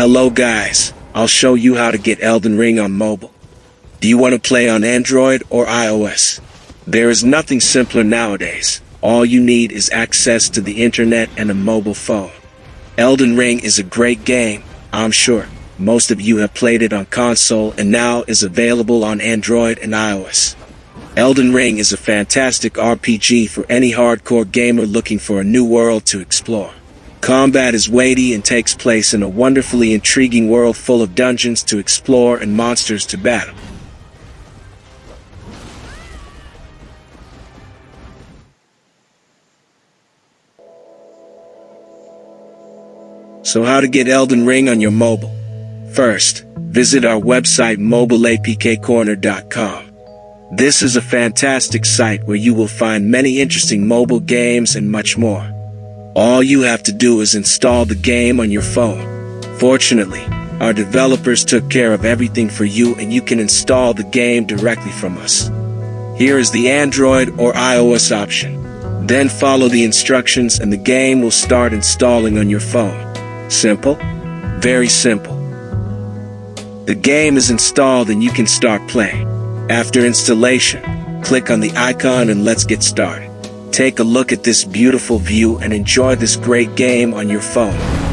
Hello guys, I'll show you how to get Elden Ring on mobile. Do you want to play on Android or iOS? There is nothing simpler nowadays. All you need is access to the internet and a mobile phone. Elden Ring is a great game, I'm sure. Most of you have played it on console and now is available on Android and iOS. Elden Ring is a fantastic RPG for any hardcore gamer looking for a new world to explore. Combat is weighty and takes place in a wonderfully intriguing world full of dungeons to explore and monsters to battle. So how to get Elden Ring on your mobile? First, visit our website mobileapkcorner.com. This is a fantastic site where you will find many interesting mobile games and much more. All you have to do is install the game on your phone. Fortunately, our developers took care of everything for you and you can install the game directly from us. Here is the Android or iOS option. Then follow the instructions and the game will start installing on your phone. Simple? Very simple. The game is installed and you can start playing. After installation, click on the icon and let's get started. Take a look at this beautiful view and enjoy this great game on your phone.